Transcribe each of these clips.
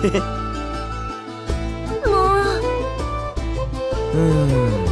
もう。うん。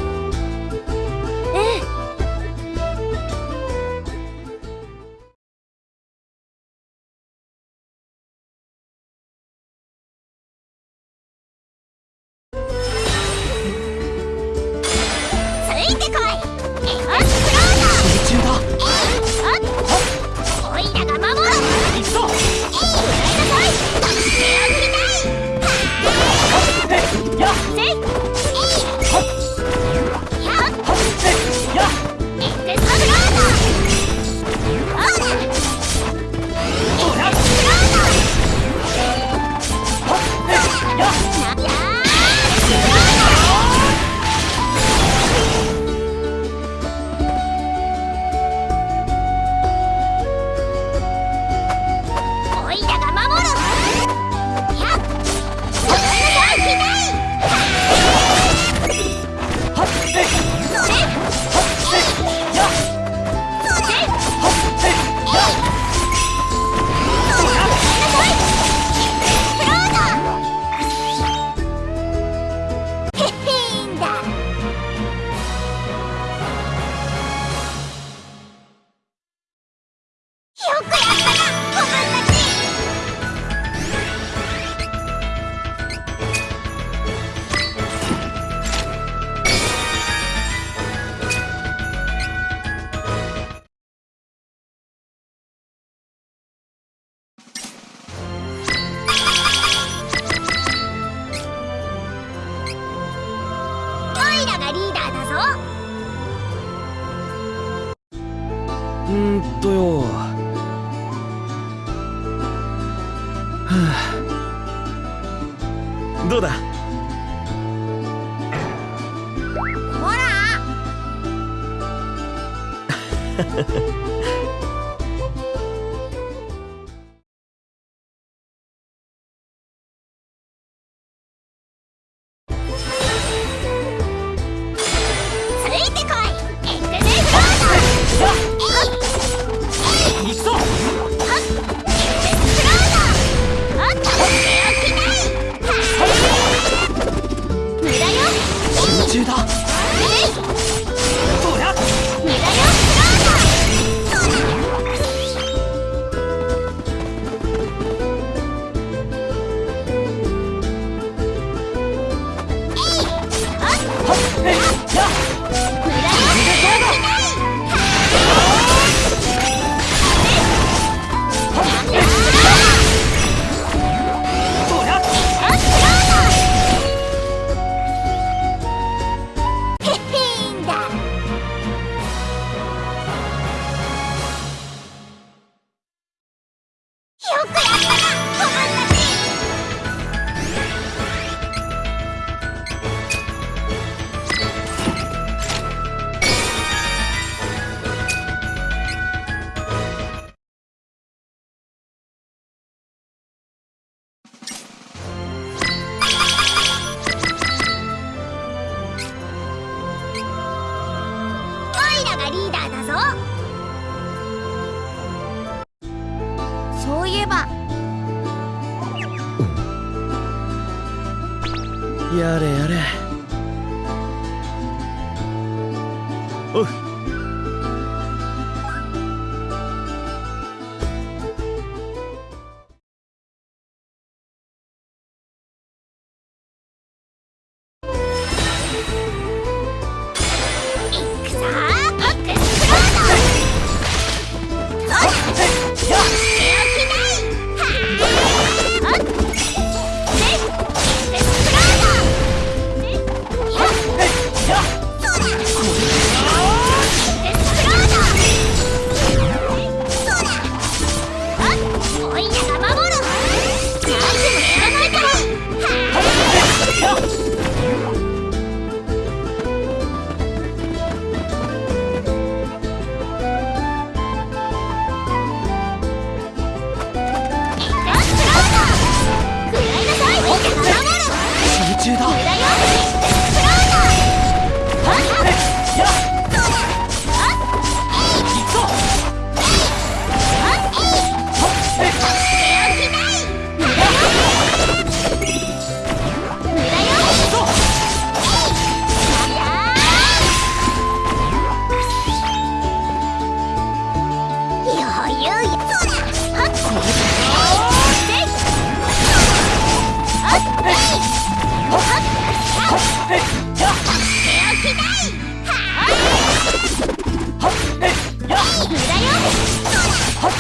は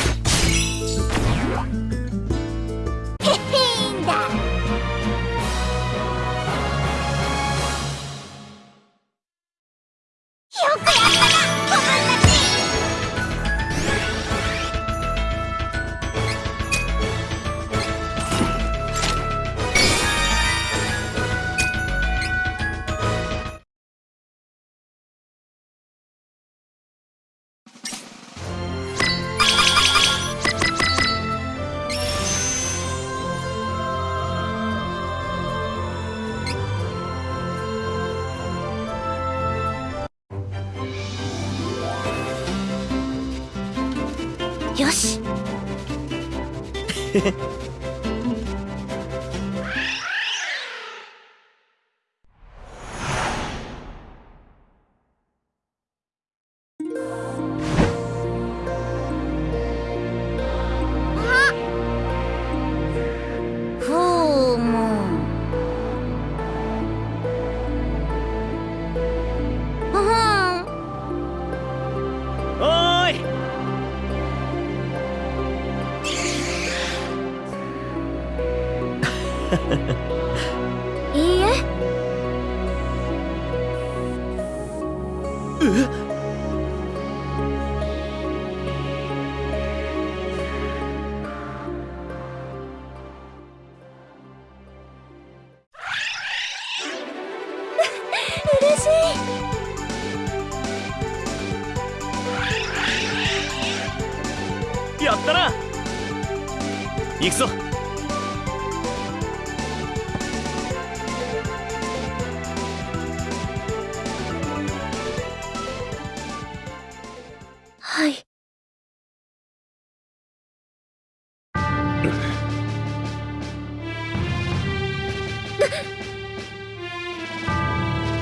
っ。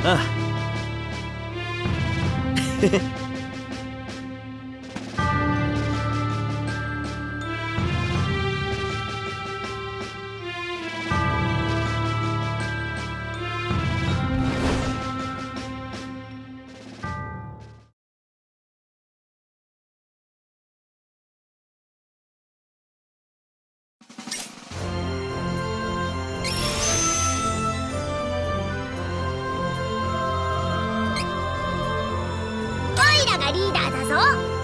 ああ。リーダーだぞ。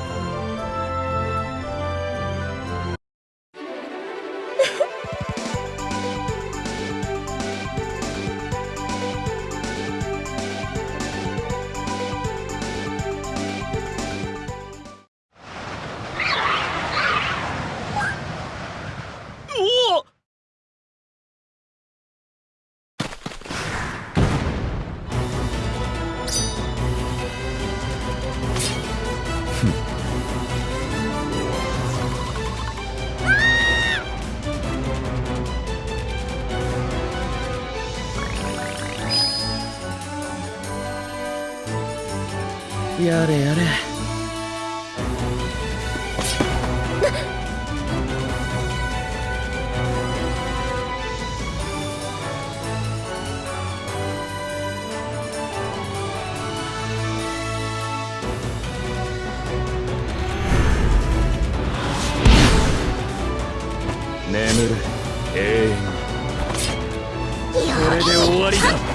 やれやれ。眠る。永遠に。これで終わりだ。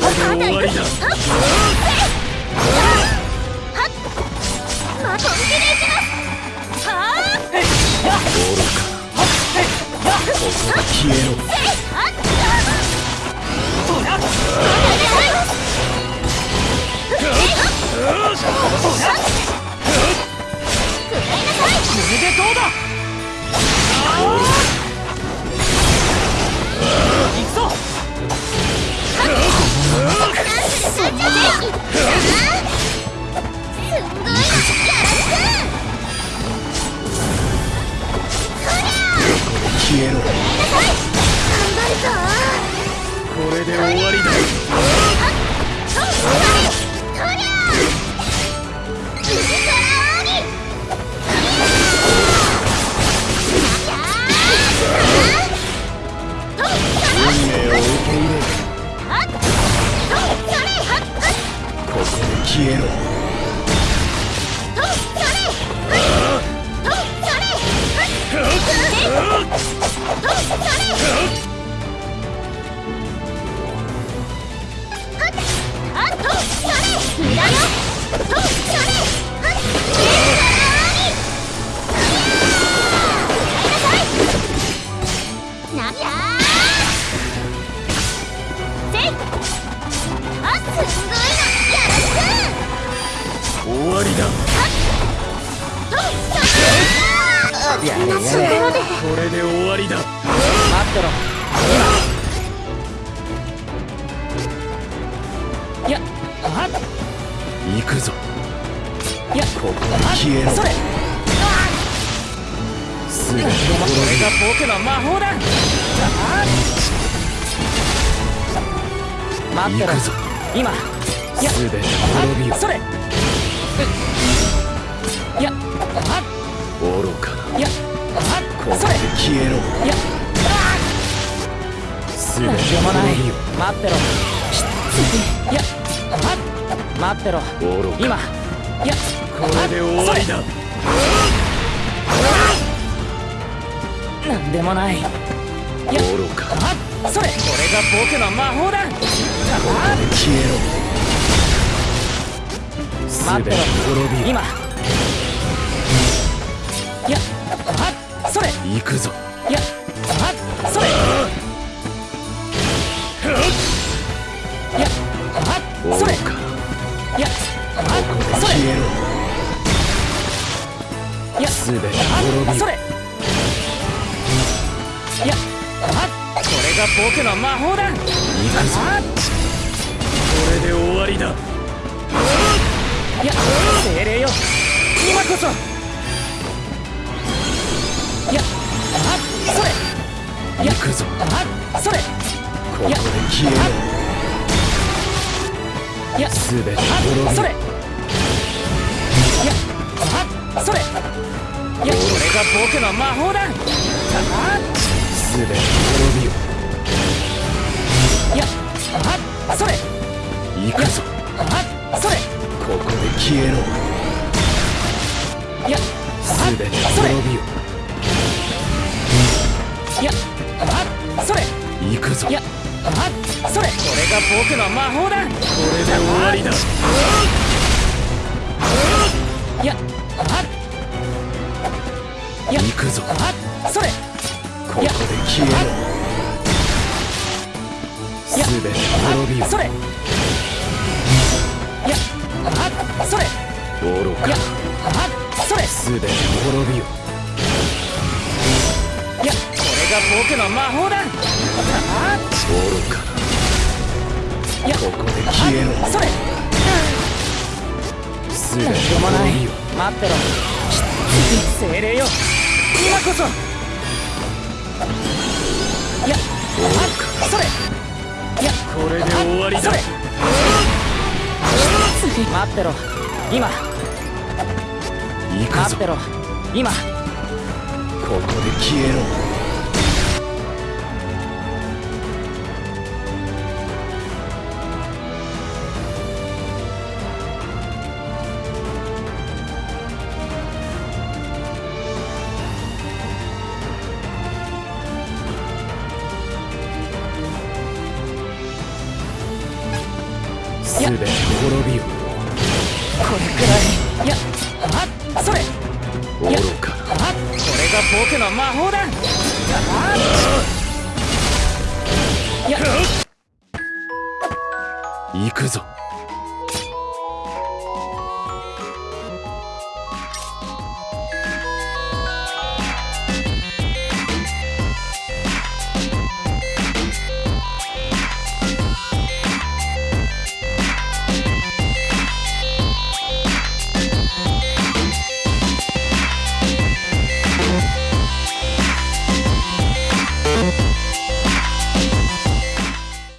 これで終わりだまあ本気でいきますはあ愚かここで消えろ消こやれやれこれで終わりだ待ってろいやあ行くぞ。いやここで消えろそれすべてこれが僕の魔法だ待ってろ。今。いや。すべて滅びよそれそれ。消えろ。いや。すべてなんでもない待ってろ。いやあ待ってろ。今。いやこれで終わりだ。なんでもない。いや愚か。あそれ。これが僕の魔法だ。消えろ。待ってろ。今。いや行くぞ。いやあそれ。いやあそれ。いやあそれ。いやすべて滅びそれ。いやあこれが僕の魔法だ。行くぞ。あこれで終わりだ。いや精霊よ。今こそ。いやあそれ。行くぞ。あそれ。ここで消えろいやすべてあ滅びよそれ。いやあそれ。いやこれが僕の魔法だ。あすべて滅びよ。いやあそれ。行くぞ。あそれ。ここで消えろ。いやすべてそれ滅びよいやあそれ。行くぞ。いやあそれ。これが僕の魔法だ。これで終わりだ。いやあいや行くぞ。あっそれ。ここで消えろいやすべて滅びよそれ。いやあっそれ。愚か。いやあっそれ。すべて滅びよいやが僕の魔法だ。あ愚か。いやここで消えろ。あそれ。すべてしょうもない。待ってろ。精霊よ。今こそ。いや。あそれ。いや。これで終わりだ。それ。待ってろ。今。行くぞ。待ってろ。今。ここで消えろ僕の魔法だ。いや行くぞ。